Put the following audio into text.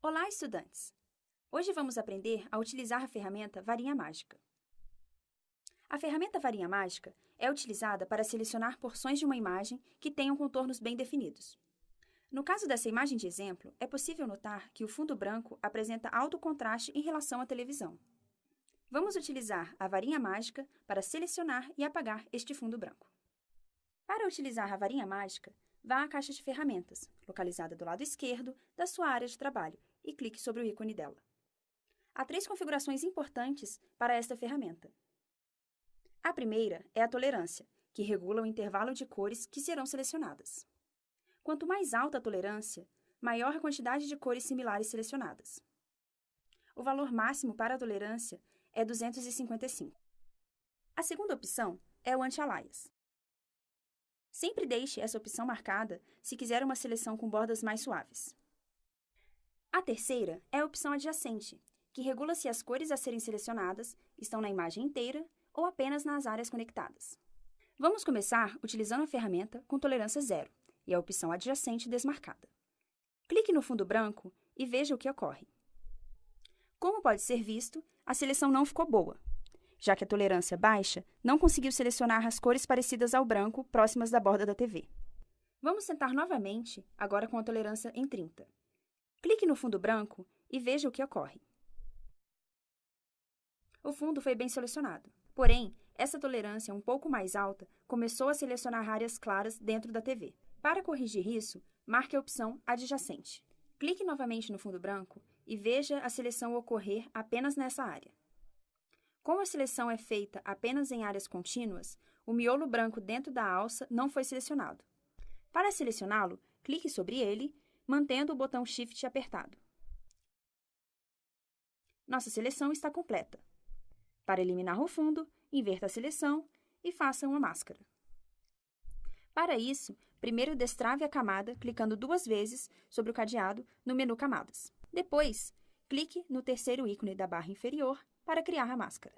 Olá, estudantes! Hoje vamos aprender a utilizar a ferramenta Varinha Mágica. A ferramenta Varinha Mágica é utilizada para selecionar porções de uma imagem que tenham contornos bem definidos. No caso dessa imagem de exemplo, é possível notar que o fundo branco apresenta alto contraste em relação à televisão. Vamos utilizar a varinha mágica para selecionar e apagar este fundo branco. Para utilizar a varinha mágica, vá à caixa de ferramentas, localizada do lado esquerdo da sua área de trabalho, e clique sobre o ícone dela. Há três configurações importantes para esta ferramenta. A primeira é a tolerância, que regula o intervalo de cores que serão selecionadas. Quanto mais alta a tolerância, maior a quantidade de cores similares selecionadas. O valor máximo para a tolerância é 255. A segunda opção é o anti-alias. Sempre deixe essa opção marcada se quiser uma seleção com bordas mais suaves. A terceira é a opção adjacente, que regula se as cores a serem selecionadas estão na imagem inteira ou apenas nas áreas conectadas. Vamos começar utilizando a ferramenta com tolerância zero e a opção adjacente desmarcada. Clique no fundo branco e veja o que ocorre. Como pode ser visto, a seleção não ficou boa, já que a tolerância baixa não conseguiu selecionar as cores parecidas ao branco próximas da borda da TV. Vamos tentar novamente, agora com a tolerância em 30. Clique no fundo branco e veja o que ocorre. O fundo foi bem selecionado. Porém, essa tolerância um pouco mais alta começou a selecionar áreas claras dentro da TV. Para corrigir isso, marque a opção adjacente. Clique novamente no fundo branco e veja a seleção ocorrer apenas nessa área. Como a seleção é feita apenas em áreas contínuas, o miolo branco dentro da alça não foi selecionado. Para selecioná-lo, clique sobre ele mantendo o botão Shift apertado. Nossa seleção está completa. Para eliminar o fundo, inverta a seleção e faça uma máscara. Para isso, primeiro destrave a camada clicando duas vezes sobre o cadeado no menu Camadas. Depois, clique no terceiro ícone da barra inferior para criar a máscara.